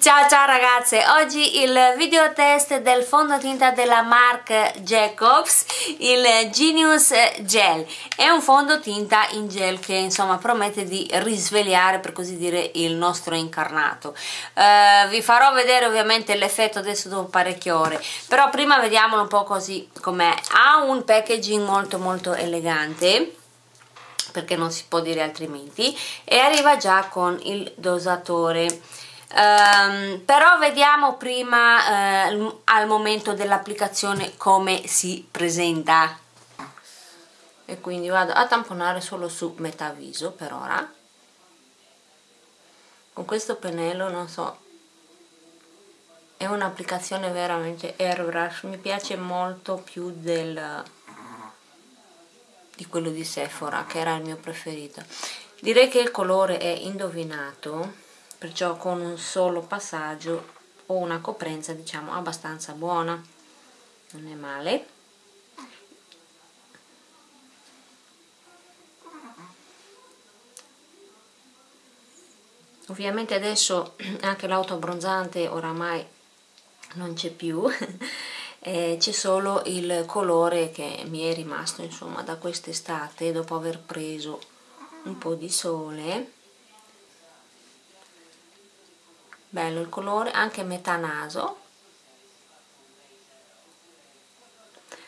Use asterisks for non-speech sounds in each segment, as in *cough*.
Ciao ciao ragazze, oggi il video test del fondotinta della marca Jacobs, il Genius Gel. È un fondotinta in gel che insomma promette di risvegliare per così dire il nostro incarnato. Uh, vi farò vedere ovviamente l'effetto adesso dopo parecchie ore, però prima vediamolo un po' così com'è. Ha un packaging molto molto elegante perché non si può dire altrimenti e arriva già con il dosatore Um, però vediamo prima uh, al momento dell'applicazione come si presenta. E quindi vado a tamponare solo su metà viso per ora. Con questo pennello non so è un'applicazione veramente airbrush. Mi piace molto più del di quello di Sephora che era il mio preferito. Direi che il colore è indovinato perciò con un solo passaggio ho una coprenza diciamo abbastanza buona. Non è male. Ovviamente adesso *clears throat* anche l'autoabbronzante oramai non c'è più. *laughs* C'è solo il colore che mi è rimasto insomma da quest'estate dopo aver preso un po' di sole bello il colore anche metà naso.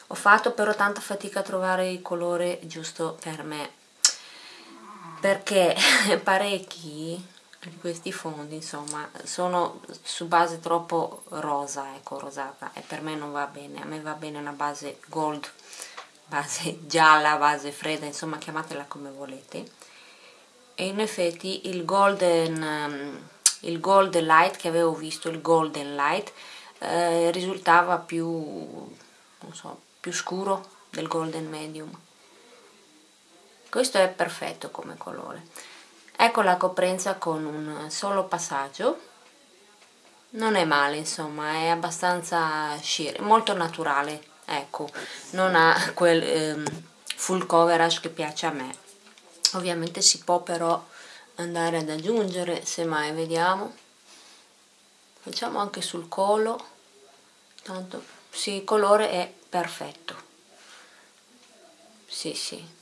Ho fatto però tanta fatica a trovare il colore giusto per me perché *laughs* parecchi di questi fondi insomma sono su base troppo rosa ecco rosata e per me non va bene. A me va bene una base gold base gialla base fredda insomma chiamatela come volete. E in effetti il golden um, il gold light che avevo visto, il golden light, eh, risultava più, so, più scuro del golden medium. Questo è perfetto come colore. Ecco la coprenza con un solo passaggio. Non è male, insomma, è abbastanza sheer, molto naturale, ecco, non ha quel ehm, full coverage che piace a me. Ovviamente si può però andare ad aggiungere se mai vediamo. Facciamo anche sul collo tanto sì il colore è perfetto. Sì sì.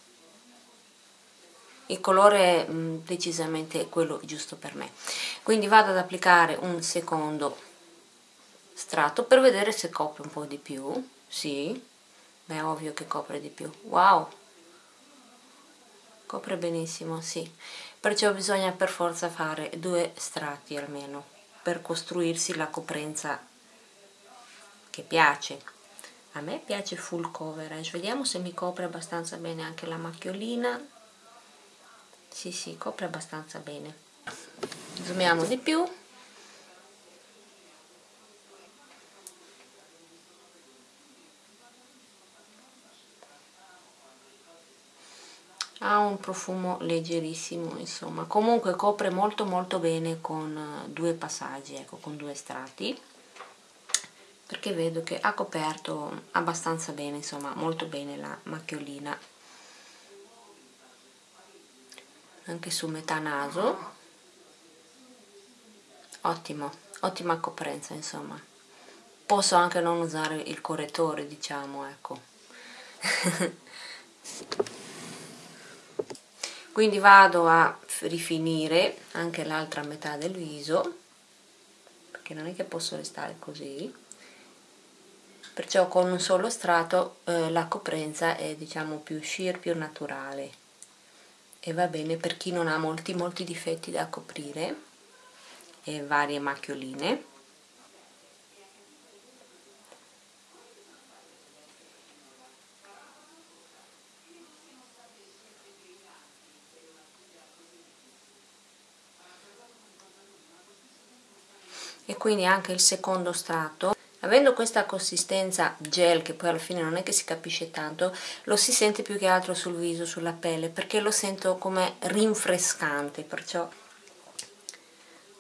Il colore è mm, decisamente quello giusto per me. Quindi vado ad applicare un secondo strato per vedere se copre un po' di più. Sì beh ovvio che copre di più. Wow! Copre benissimo sì perciò bisogna per forza fare due strati almeno per costruirsi la coprenza che piace. A me piace full coverage vediamo se mi copre abbastanza bene anche la macchiolina. Sì sì copre abbastanza bene. Zoomiamo di più ha un profumo leggerissimo insomma. Comunque copre molto molto bene con eh, due passaggi ecco con due strati perché vedo che ha coperto abbastanza bene insomma molto bene la macchiolina. Anche su metà naso. Ottimo ottima coprenza insomma. Posso anche non usare il correttore diciamo ecco *laughs* quindi vado a rifinire anche l'altra metà del viso perché non è che posso restare così. Perciò con un solo strato eh, la coprenza è diciamo più sheer, più naturale. E va bene per chi non ha molti molti difetti da coprire e varie macchioline e quindi anche il secondo strato. Avendo questa consistenza gel che poi alla fine non è che si capisce tanto lo si sente più che altro sul viso, sulla pelle perché lo sento come rinfrescante perciò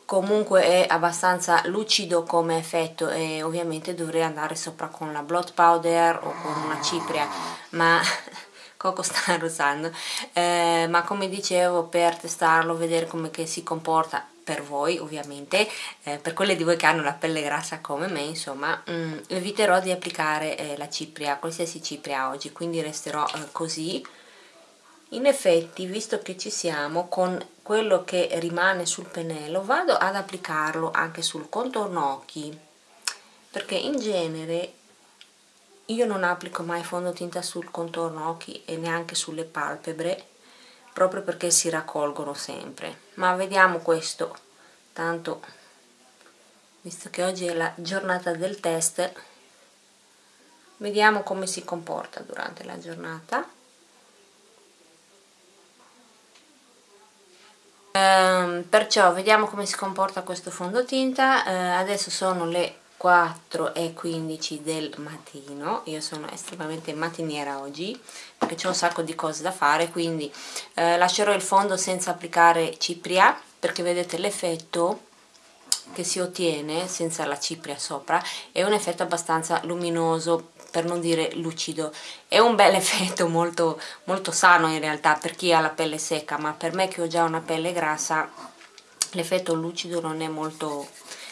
comunque è abbastanza lucido come effetto e ovviamente dovrei andare sopra con la blot powder o con una cipria ma *laughs* Coco sta rosando eh, ma come dicevo per testarlo vedere come si comporta per voi ovviamente eh, per quelle di voi che hanno la pelle grassa come me insomma mm, eviterò di applicare eh, la cipria qualsiasi cipria oggi quindi resterò eh, così. In effetti visto che ci siamo con quello che rimane sul pennello vado ad applicarlo anche sul contorno occhi perché in genere io non applico mai fondotinta sul contorno occhi e neanche sulle palpebre proprio perché si raccolgono sempre. Ma vediamo questo. Tanto visto che oggi è la giornata del test vediamo come si comporta durante la giornata. Ehm, perciò vediamo come si comporta questo fondotinta. Eh, adesso sono le 4 e 15 del mattino. Io sono estremamente mattiniera oggi perché c'è un sacco di cose da fare quindi eh, lascerò il fondo senza applicare cipria perché vedete l'effetto che si ottiene senza la cipria sopra è un effetto abbastanza luminoso per non dire lucido. È un bel *laughs* effetto molto, molto sano in realtà per chi ha la pelle secca ma per me che ho già una pelle grassa l'effetto lucido non è molto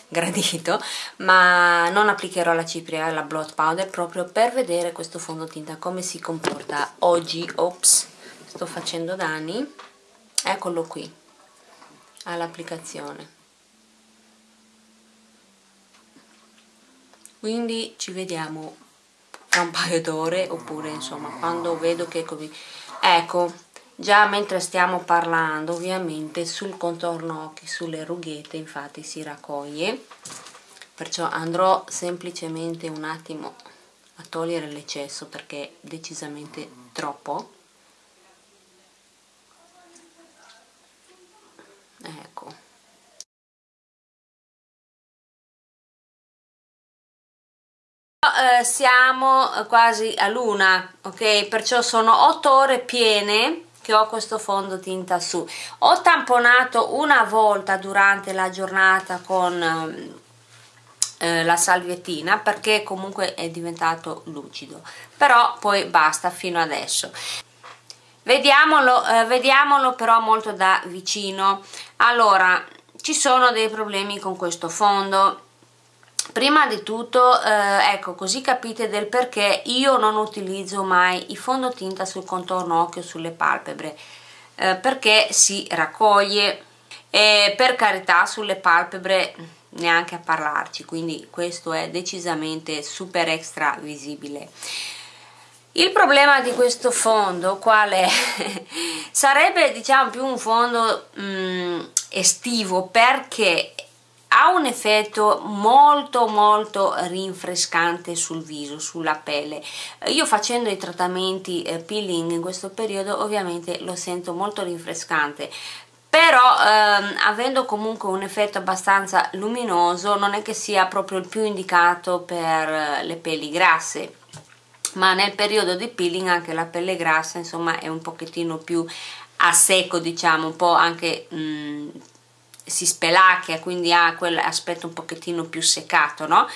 gradito ma non applicherò la cipria e la blot powder proprio per vedere questo fondotinta come si comporta oggi. Ops sto facendo danni. Eccolo qui all'applicazione. Quindi ci vediamo tra un paio d'ore oppure insomma quando vedo che ecco già mentre stiamo parlando ovviamente sul contorno occhi sulle rughette infatti si raccoglie. Perciò andrò semplicemente un attimo a togliere l'eccesso perché è decisamente troppo. Ecco. Eh, siamo quasi a luna ok? Perciò sono 8 ore piene che ho questo fondo tinta su. Ho tamponato una volta durante la giornata con ehm, eh, la salviettina perché comunque è diventato lucido però poi basta fino adesso. Vediamolo, eh, vediamolo però molto da vicino. Allora ci sono dei problemi con questo fondo prima di tutto eh, ecco così capite del perché io non utilizzo mai i fondotinta sul contorno occhio sulle palpebre eh, perché si raccoglie e per carità sulle palpebre neanche a parlarci quindi questo è decisamente super extra visibile il problema di questo fondo qual è? *laughs* sarebbe diciamo più un fondo mh, mm, estivo perché ha un effetto molto molto rinfrescante sul viso, sulla pelle. Io facendo i trattamenti eh, peeling in questo periodo ovviamente lo sento molto rinfrescante però ehm, avendo comunque un effetto abbastanza luminoso non è che sia proprio il più indicato per eh, le pelli grasse ma nel periodo di peeling anche la pelle grassa insomma è un pochettino più a secco diciamo un po' anche mh, mm, si spelacchia, quindi ha quell'aspetto un pochettino più seccato, no?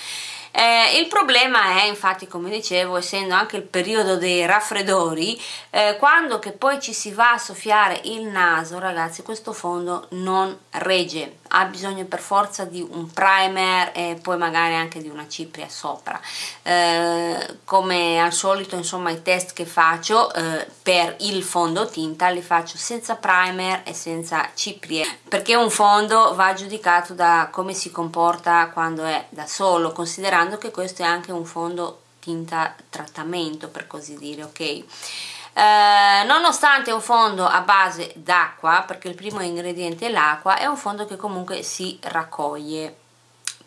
Eh, il problema è infatti come dicevo essendo anche il periodo dei raffreddori eh, quando che poi ci si va a soffiare il naso ragazzi questo fondo non regge. Ha bisogno per forza di un primer e poi magari anche di una cipria sopra. Eh, come al solito insomma i test che faccio eh, per il fondotinta li faccio senza primer e senza ciprie perché un fondo va giudicato da come si comporta quando è da solo considerando considerando che questo è anche un fondo tinta trattamento per così dire ok? Eh, nonostante un fondo a base d'acqua perché il primo ingrediente è l'acqua è un fondo che comunque si raccoglie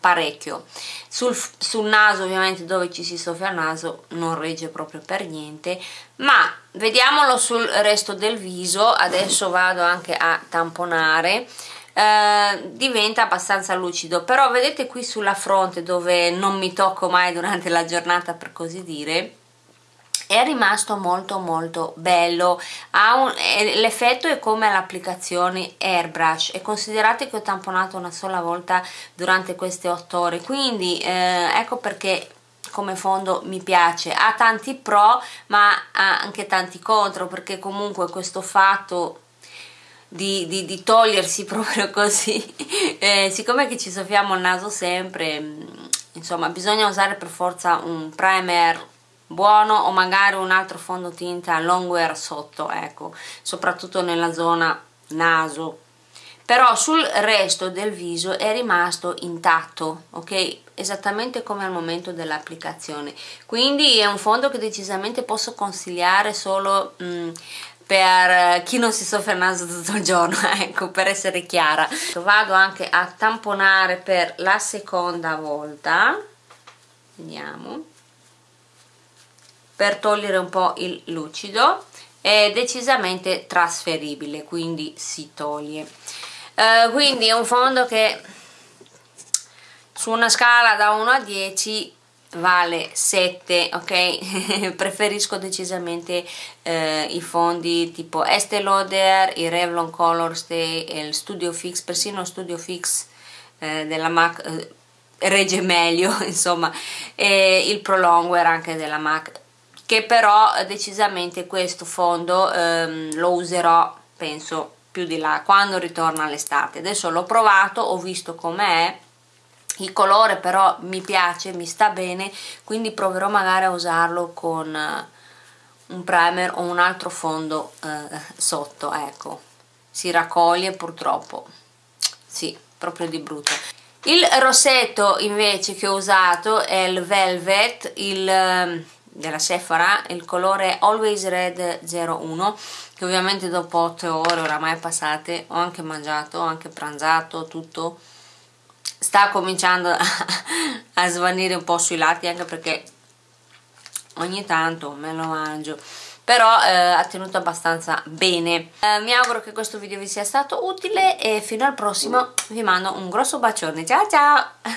parecchio. Sul, sul, naso ovviamente dove ci si soffia il naso non regge proprio per niente ma vediamolo sul resto del viso. Adesso vado anche a tamponare eh, diventa abbastanza lucido. Però vedete qui sulla fronte dove non mi tocco mai durante la giornata per così dire è rimasto molto molto bello. L'effetto è come l'applicazione airbrush. E considerate che ho tamponato una sola volta durante queste 8 ore. Quindi eh, ecco perché come fondo mi piace. Ha tanti pro ma ha anche tanti contro perché comunque questo fatto di, di, di togliersi *laughs* proprio così. Eh, siccome che ci soffiamo il naso sempre mm, insomma bisogna usare per forza un primer buono o magari un altro fondotinta longwear sotto ecco soprattutto nella zona naso. Però sul resto del viso è rimasto intatto ok? Esattamente come al momento dell'applicazione. Quindi è un fondo che decisamente posso consigliare solo mh, mm, per chi non si soffre il naso tutto il giorno *laughs* ecco per essere chiara. Vado anche a tamponare per la seconda volta. Vediamo. Per togliere un po' il lucido. È decisamente trasferibile quindi si toglie. Uh, quindi è un fondo che su una scala da 1 a 10 vale 7 ok? *laughs* Preferisco decisamente eh, i fondi tipo Estée Lauder i Revlon Color Stay il Studio Fix persino Studio Fix eh, della MAC eh, regge meglio *laughs* insomma e il Prolongwear anche della MAC che però decisamente questo fondo ehm, lo userò penso più di là quando ritorna l'estate. Adesso l'ho provato ho visto com'è il colore però mi piace mi sta bene quindi proverò magari a usarlo con uh, un primer o un altro fondo uh, sotto ecco. Si raccoglie purtroppo. Sì proprio di brutto. Il rossetto invece che ho usato è il Velvet il, ehm, della Sephora, il colore Always Red 01 che ovviamente dopo 8 ore oramai passate ho anche mangiato, ho anche pranzato, tutto sta cominciando a, *laughs* a svanire un po' sui lati anche perché ogni tanto me lo mangio però eh, ha tenuto abbastanza bene. Eh, mi auguro che questo video vi sia stato utile e fino al prossimo vi mando un grosso bacione. Ciao ciao *laughs*